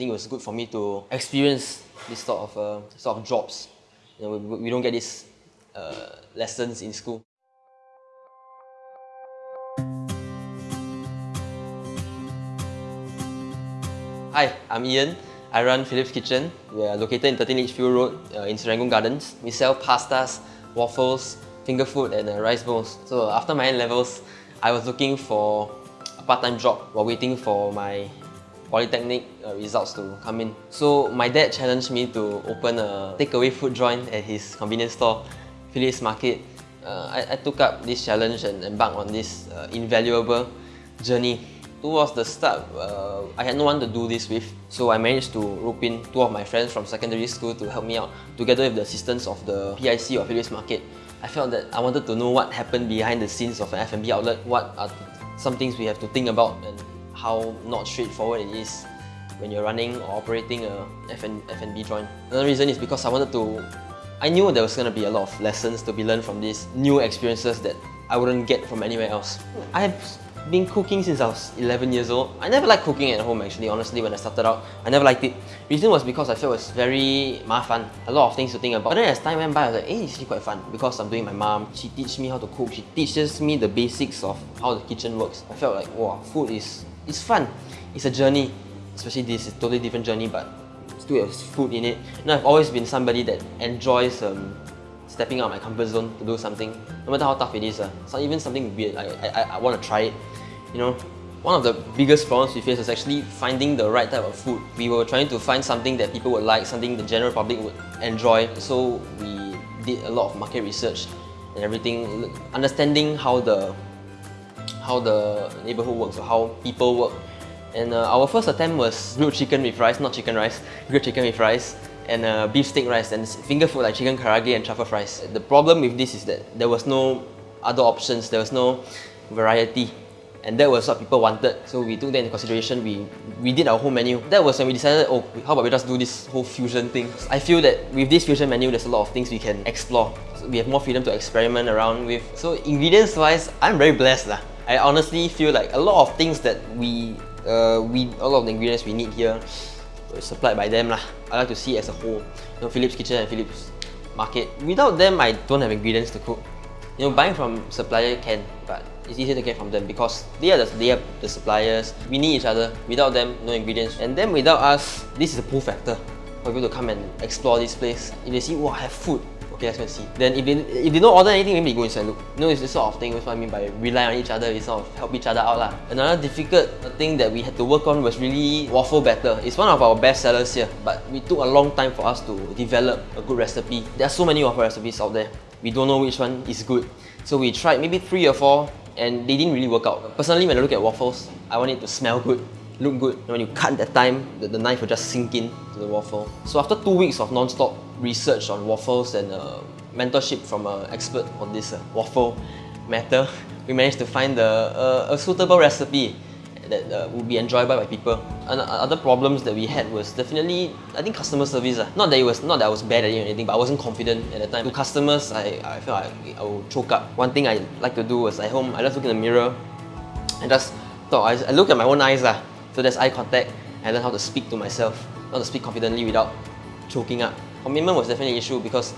think it was good for me to experience this sort of uh, sort of jobs. You know, we, we don't get these uh, lessons in school. Hi, I'm Ian. I run Philip's Kitchen. We are located in 13 Lichfield Road uh, in Serangoon Gardens. We sell pastas, waffles, finger food and uh, rice bowls. So after my N-levels, I was looking for a part-time job while waiting for my polytechnic uh, results to come in. So my dad challenged me to open a takeaway food joint at his convenience store, Philip's Market. Uh, I, I, took up this challenge and embarked on this uh, invaluable journey towards the start, uh, I had no one to do this with. So I managed to rope in two of my friends from secondary school to help me out, together with the assistance of the PIC or Philip's Market. I felt that I wanted to know what happened behind the scenes of an F&B outlet, what are some things we have to think about and how not straightforward it is when you're running or operating a F&B joint. Another reason is because I wanted to I knew there was going to be a lot of lessons to be learned from these new experiences that I wouldn't get from anywhere else. I have been cooking since I was 11 years old. I never liked cooking at home actually, honestly, when I started out. I never liked it. The reason was because I felt it was very fun. A lot of things to think about. But then as time went by, I was like, hey, it's actually quite fun because I'm doing my mom. She teaches me how to cook. She teaches me the basics of how the kitchen works. I felt like, wow, food is it's fun. It's a journey. Especially this is a totally different journey, but still has food in it. And I've always been somebody that enjoys um, stepping out of my comfort zone to do something, no matter how tough it is. Uh. So even something weird, I, I, I want to try it. You know, one of the biggest problems we face is actually finding the right type of food. We were trying to find something that people would like, something the general public would enjoy. So we did a lot of market research and everything, understanding how the how the neighborhood works or how people work. And uh, our first attempt was grilled chicken with rice, not chicken rice, grilled chicken with rice and uh, beef steak rice and finger food like chicken karaage and truffle fries. The problem with this is that there was no other options, there was no variety and that was what people wanted. So we took that into consideration, we, we did our whole menu. That was when we decided, oh, how about we just do this whole fusion thing. I feel that with this fusion menu, there's a lot of things we can explore. So we have more freedom to experiment around with. So ingredients wise, I'm very blessed. Lah. I honestly feel like a lot of things that we, uh, we a lot of the ingredients we need here supplied by them. Lah. I like to see as a whole. You know, Philip's Kitchen and Philip's Market. Without them, I don't have ingredients to cook. You know, buying from supplier can, but it's easier to get from them because they are the, they are the suppliers. We need each other. Without them, no ingredients. And then without us, this is a pull factor for people to come and explore this place. If they see, wow, I have food, see. Then if they, if they don't order anything, maybe they go inside look. You know, it's this sort of thing, that's what I mean by rely on each other, we sort of help each other out. Lah. Another difficult thing that we had to work on was really waffle batter. It's one of our best sellers here, but we took a long time for us to develop a good recipe. There are so many waffle recipes out there. We don't know which one is good. So we tried maybe three or four and they didn't really work out. Personally, when I look at waffles, I want it to smell good, look good. And when you cut that time, the, the knife will just sink in to the waffle. So after two weeks of non-stop research on waffles and uh, mentorship from an expert on this uh, waffle matter, we managed to find the, uh, a suitable recipe that uh, would be enjoyable by people. And other problems that we had was definitely, I think customer service. Uh. Not that it was not that I was bad at it or anything, but I wasn't confident at the time. To customers, I, I felt like I would choke up. One thing I like to do was at home, I just look in the mirror and just thought, I, I look at my own eyes. Uh. So there's eye contact and learn how to speak to myself, how to speak confidently without choking up. Commitment was definitely an issue because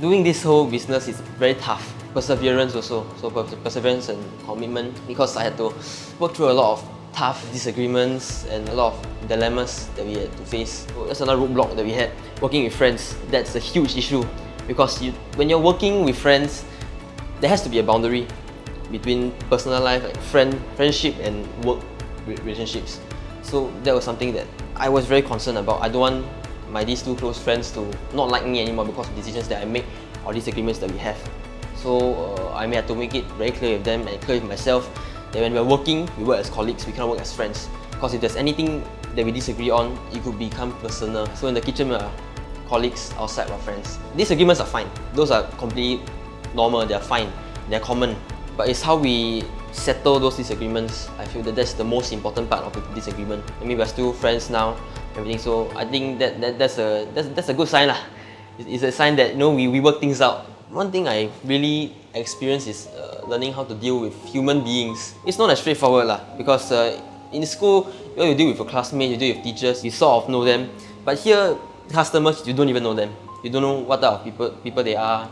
doing this whole business is very tough perseverance also. So perseverance and commitment because I had to work through a lot of tough disagreements and a lot of dilemmas that we had to face. So that's another roadblock that we had. Working with friends, that's a huge issue because you, when you're working with friends, there has to be a boundary between personal life, like friend, friendship and work relationships. So that was something that I was very concerned about. I don't want my these two close friends to not like me anymore because of decisions that I make or disagreements that we have. So uh, I have to make it very clear with them and clear with myself that when we're working, we work as colleagues, we cannot work as friends. Because if there's anything that we disagree on, it could become personal. So in the kitchen, we're colleagues, outside we're friends. Disagreements are fine. Those are completely normal, they're fine, they're common. But it's how we settle those disagreements. I feel that that's the most important part of the disagreement. I mean, we're still friends now, everything. So I think that, that that's a that's, that's a good sign lah. It's, a sign that you know we, we work things out. One thing I really experience is uh, learning how to deal with human beings. It's not as straightforward lah because uh, in school you, know, you deal with your classmates, you deal with teachers, you sort of know them. But here, customers, you don't even know them. You don't know what type of people, people they are,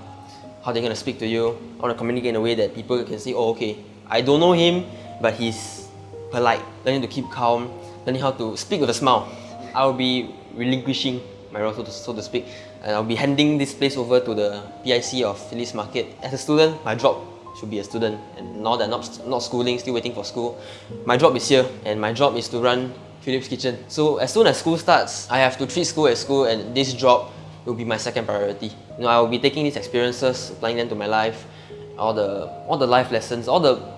how they're gonna speak to you, how to communicate in a way that people can say, oh, okay, I don't know him, but he's polite, learning to keep calm, learning how to speak with a smile. I'll be relinquishing my role, so to, so to speak, and I'll be handing this place over to the PIC of Philip's Market. As a student, my job should be a student, and now that I'm not, not schooling, still waiting for school, my job is here, and my job is to run Philip's Kitchen. So as soon as school starts, I have to treat school as school, and this job will be my second priority. You know, I will be taking these experiences, applying them to my life, all the all the life lessons, all the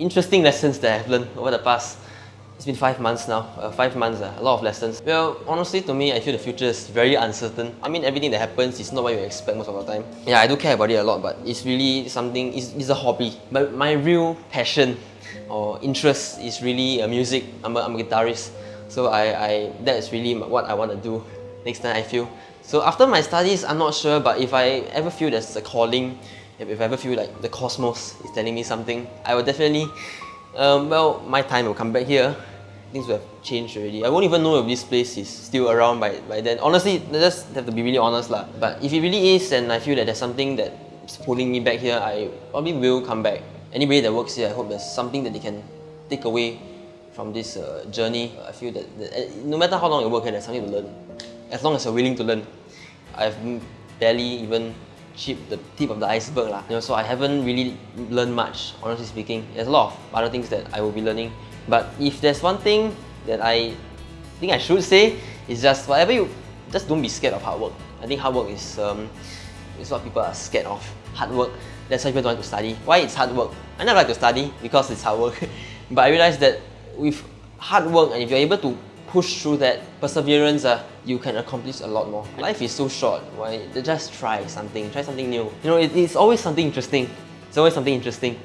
interesting lessons that I've learned over the past it's been five months now, uh, five months, uh, a lot of lessons. Well, honestly to me, I feel the future is very uncertain. I mean, everything that happens is not what you expect most of the time. Yeah, I do care about it a lot, but it's really something, it's, it's a hobby. But my real passion or interest is really uh, music. I'm a, I'm a guitarist. So I, I, that is really what I want to do next time I feel. So after my studies, I'm not sure, but if I ever feel there's a calling, if, I ever feel like the cosmos is telling me something, I will definitely, um, well, my time will come back here things will have changed already. I won't even know if this place is still around by, by then. Honestly, just have to be really honest lah. But if it really is and I feel that there's something that's pulling me back here, I probably will come back. Anybody that works here, I hope there's something that they can take away from this uh, journey. I feel that, that eh, no matter how long you work here, there's something to learn. As long as you're willing to learn. I've barely even chipped the tip of the iceberg lah. You know, so I haven't really learned much, honestly speaking. There's a lot of other things that I will be learning but if there's one thing that I think I should say, is just whatever you, just don't be scared of hard work. I think hard work is, um, is what people are scared of. Hard work, that's why people don't want to study. Why it's hard work? I never like to study because it's hard work. but I realized that with hard work and if you're able to push through that perseverance, uh, you can accomplish a lot more. Life is so short, why just try something, try something new. You know, it, it's always something interesting. It's always something interesting.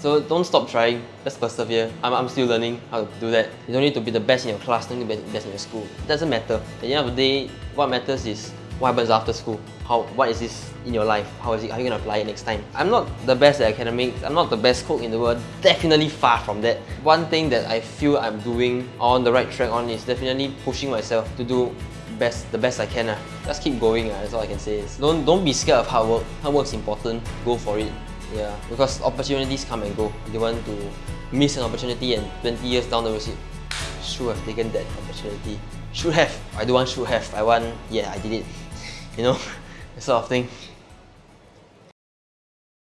So don't stop trying, just persevere. I'm, I'm still learning how to do that. You don't need to be the best in your class, don't need to be the best in your school. It doesn't matter. At the end of the day, what matters is what happens after school. How, what is this in your life? How is it, how are you gonna apply it next time? I'm not the best at academics, I'm not the best cook in the world, definitely far from that. One thing that I feel I'm doing on the right track on is definitely pushing myself to do best the best I can. Uh. Just keep going, uh, that's all I can say. Is don't, don't be scared of hard work. Hard work is important, go for it. Yeah, because opportunities come and go. You want to miss an opportunity and 20 years down the road, say, should have taken that opportunity. Should have. I don't want should have. I want, yeah, I did it. You know, that sort of thing.